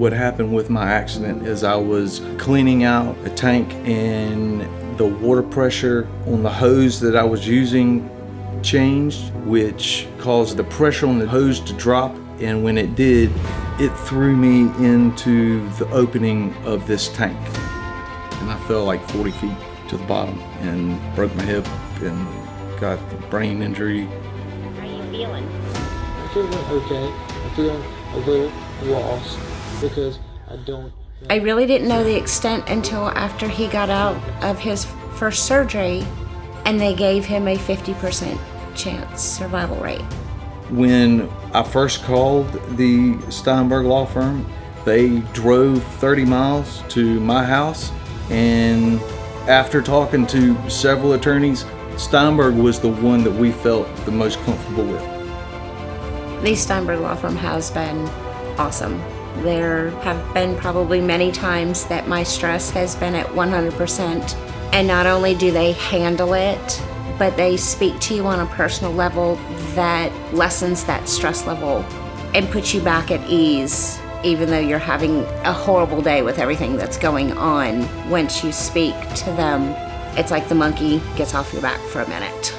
What happened with my accident is I was cleaning out a tank and the water pressure on the hose that I was using changed, which caused the pressure on the hose to drop. And when it did, it threw me into the opening of this tank. And I fell like 40 feet to the bottom and broke my hip and got a brain injury. How are you feeling? I'm feeling okay. I'm feeling a little lost because I don't. I really didn't know the extent until after he got out of his first surgery and they gave him a 50% chance survival rate. When I first called the Steinberg Law Firm, they drove 30 miles to my house and after talking to several attorneys, Steinberg was the one that we felt the most comfortable with. The Steinberg Law Firm has been awesome. There have been probably many times that my stress has been at 100%. And not only do they handle it, but they speak to you on a personal level that lessens that stress level and puts you back at ease, even though you're having a horrible day with everything that's going on. Once you speak to them, it's like the monkey gets off your back for a minute.